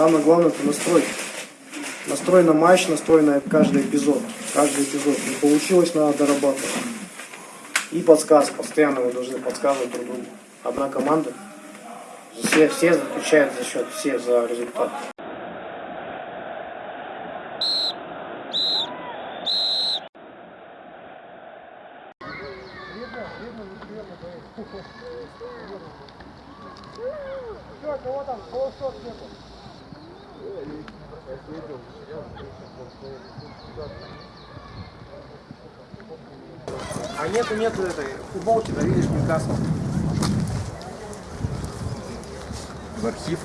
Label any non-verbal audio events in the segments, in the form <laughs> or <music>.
Самое главное это настрой. Настрой на матч, настрой на каждый эпизод. Каждый эпизод. Не получилось, надо дорабатывать. И подсказки. Постоянно вы должны подсказывать друг другу. Одна команда. Все, все отвечают за счет, все за результат. А нету, нету этой футболки, да видишь, Ньюкасл. В архив.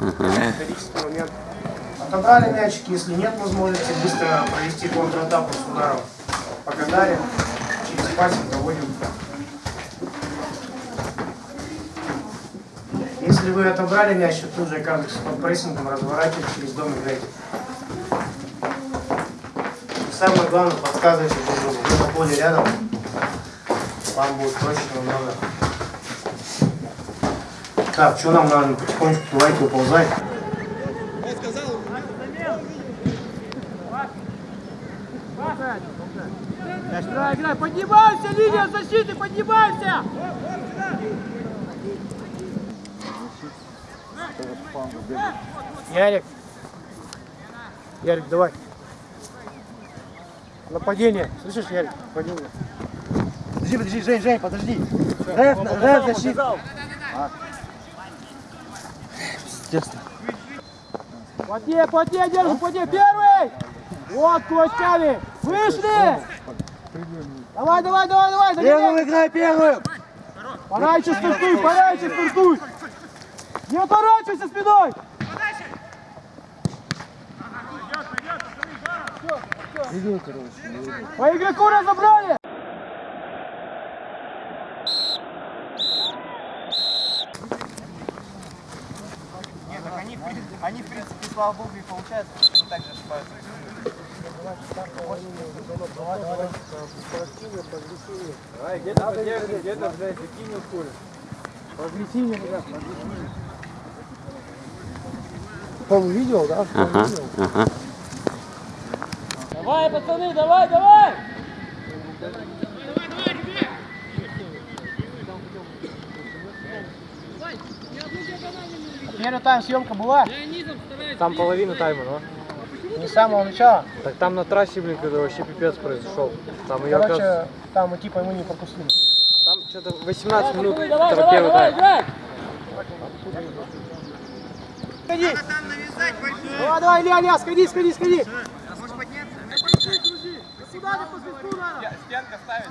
Исторический момент. Отобрали мячик, если нет возможности быстро провести контратаку с ударом по Гагаре, через пасик доводим. Если вы отобрали мяч, то тут же каждый под прессингом разворачиваете, через дом играете. И самое главное, подсказывайте друг другу. Вы на поле рядом, вам будет проще намного. Так, что нам надо? Потихонечку давайте уползать. Играй, играй, поднимайся, линия защиты, поднимайся! Ярик. Ярик, давай. Нападение. Слышишь, Ярик? Нападение. Подожди, подожди, Жень, Жень, подожди. Рэп, рэп защита. Плотнее, плотнее, держи, плотнее, первый! Вот, кулачками! Вышли! Давай, давай, давай, давай, догоняй! играй, первым. Пораньше стартуй, пораньше стартуй! Не отворачивайся спиной! По игроку разобрали! Нет, так они, в принципе, они, в принципе, слава богу, и получается, потому что они так же ошибаются. Полувидео, да? Ага, ага. Давай, пацаны, давай, давай! Первый тайм съемка была? Там половина тайма, но. Не с самого начала. Так там на трассе, блин, когда вообще пипец произошел. Там ее, Короче, там мы типа мы не пропустили. там что-то 18 минут, Пацаны, давай, это давай, первый давай, тайм. играй! Давай, давай, Илья, Илья, сходи, сходи, сходи. Сюда, не по свистку надо! Стенка ставит.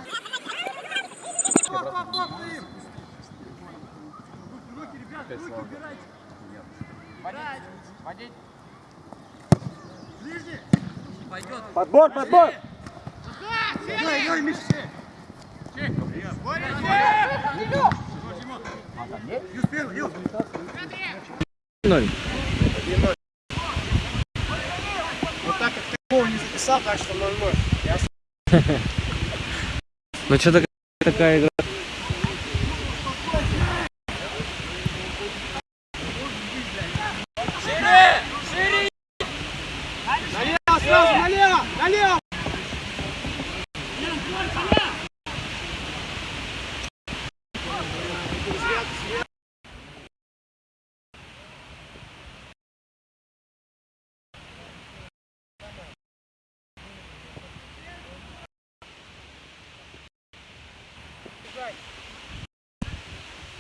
Водить. Подбор, подбор! Вот так как ты гол не записал, так что 0-0. Ну что-то такая игра.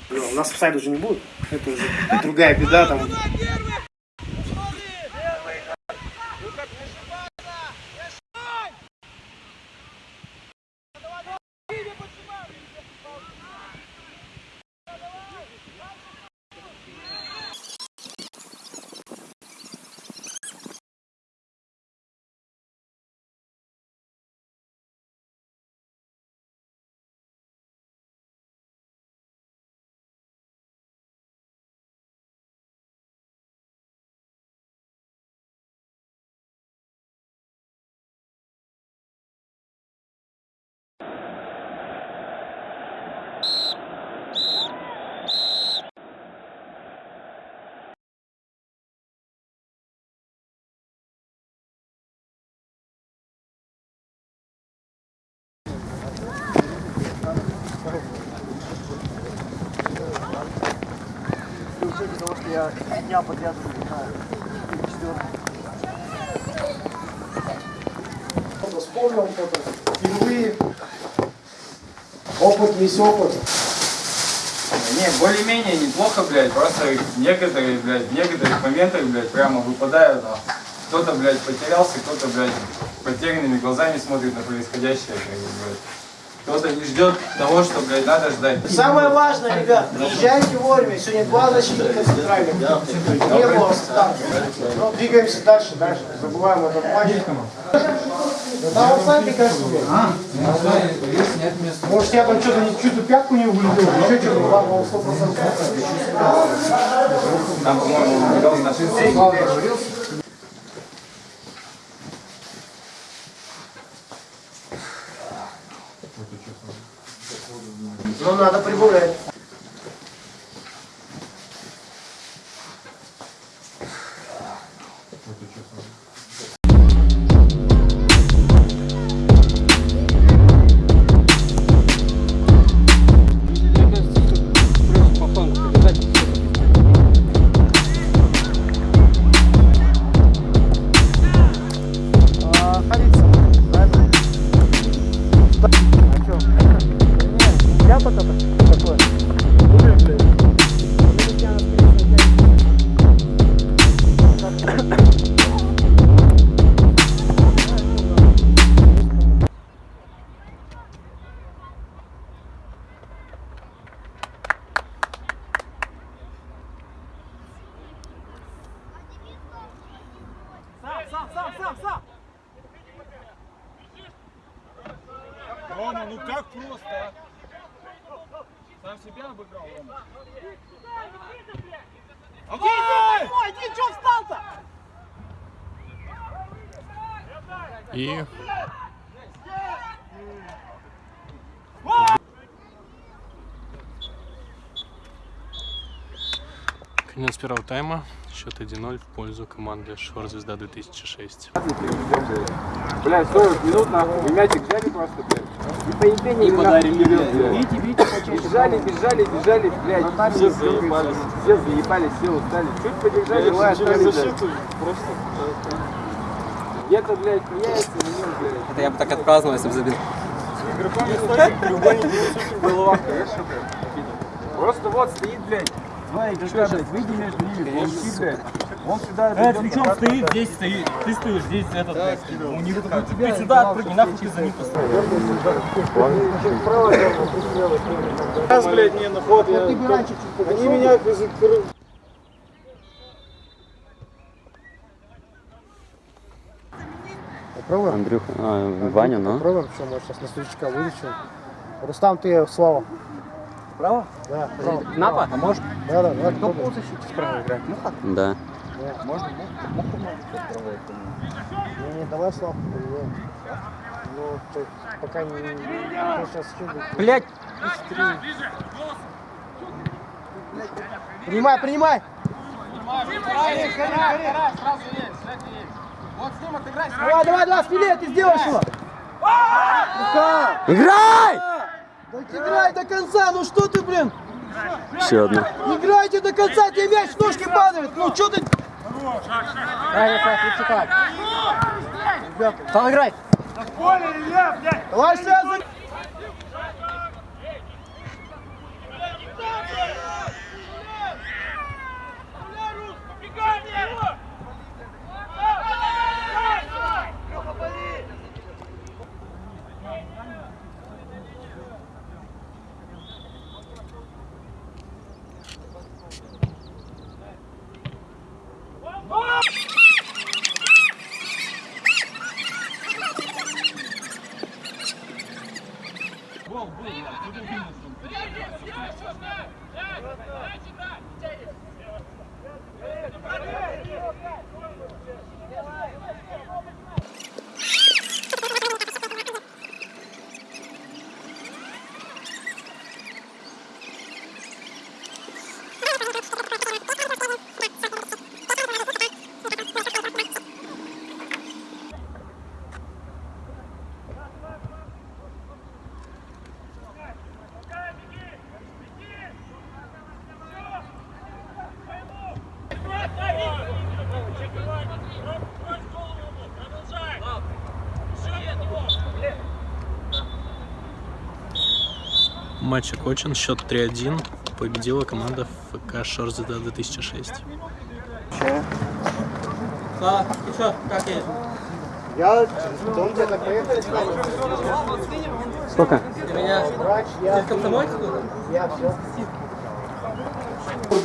Ну, У нас сайт уже не будет. Это уже другая беда там. Я дня подряд играю. Четвертый. Кто-то вспомнил, кто-то впервые. Опыт есть опыт. Не, более-менее неплохо, блядь, просто некоторые, блядь, в некоторых моментах, блядь, прямо выпадают, а кто-то, блядь, потерялся, кто-то, блядь, потерянными глазами смотрит на происходящее, как бы, блядь. Кто-то не ждет того, что, надо ждать. Самое важное, ребят, приезжайте вовремя. Сегодня два защитника центральных. Не было старта. Но двигаемся дальше, дальше. Забываем этот матч. Да, вот сами кажется. Может, я там что-то чью-то пятку не углядел, еще что-то, ладно, он 100%. Там, по-моему, играл на Но надо прибавлять. Сам себя обыграл, Рома. Давай! Иди, что встал-то? И конец первого тайма. Счет 1-0 в пользу команды Шор Звезда 2006. Блядь, 40 минут нахуй, и мячик взяли просто, блядь. И по ебени не подарили, блядь. Видите, видите, почаще. Бежали, бежали, бежали, блядь. Все заебались. Все заебались, все устали. Чуть подержали, лай оставили, блядь. Где-то, блядь, появится момент, блядь. Это я бы так отпраздновал, если бы забил. Игроком не треугольник не в головах, конечно, блядь. Просто вот стоит, блядь. Два игрока, блядь, выйди между ними, получи, блядь. Он сюда... Э, причем стоит, здесь стоит, ты стоишь, здесь этот, у них, ты сюда отпрыгни, нахуй ты за ним. Сейчас, блядь, не на ход, я... Они меня... Андрюха, а, Ваня, ну. Попробуем, что мы сейчас на старичка вылечим. Рустам, ты Слава. Право? Да, право. Напа? А может? Да, да, давай кто полузащите справа играть? Муха? Да. Не, не, давай Славку проверяем. Ну, то, пока не... Я сейчас Блять! Принимай, принимай! Давай, давай, давай, спине, ты сделаешь его! Играй! Да играй до конца, ну что ты, блин? Еще одна. Играйте до конца, тебе мяч в ножки падает. Ну что ты? Стал играть. Давай сейчас Матч окончен, счет 3-1. Победила команда ФК Шорзеда 2006. Да, и что, как есть? Я дом где-то поехал. Сколько? Ты меня... Ты комсомольцы тут? Я все.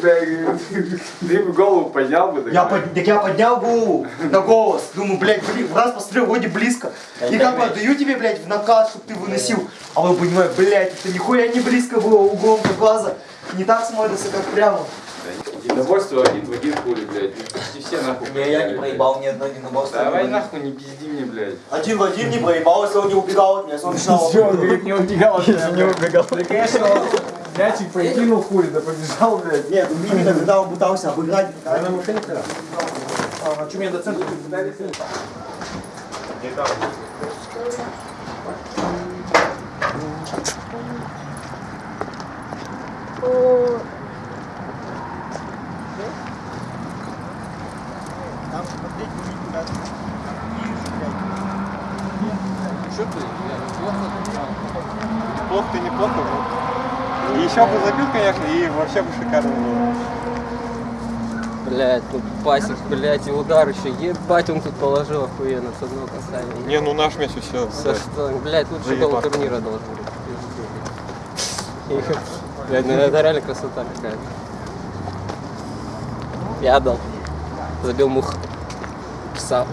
Ты бы <laughs> голову поднял бы. Я, под- так я поднял голову на голос. Думаю, блядь, бли- в раз посмотрел, вроде близко. И как бы отдаю тебе, блядь, в накат, чтобы ты выносил. А вы понимаете, блядь, это нихуя не близко было углом до глаза. Не так смотрится, как прямо. Недовольство один в один хули, блядь. Почти все нахуй. потеряли, блядь. ни одно, не набал. Давай нахуй не пизди мне, блядь. Один в один не проебал, если он не убегал от меня, если он <laughs> начинал. не убегал, не убегал. Да, конечно, он мячик прикинул хули, да побежал, блядь. Нет, именно когда он пытался обыграть. А, что мне до центра? Плохо ты неплохо, но... И еще бы забил, конечно, и вообще бы шикарно было. Блять, тут пасик, блять, и удар еще. Ебать, он тут положил охуенно с одного касания. Не, ну наш мяч все. За что? Блять, лучший гол турнира должен быть. Блядь, ну <laughs> это реально красота какая-то. Я отдал. Забил мух. Писал.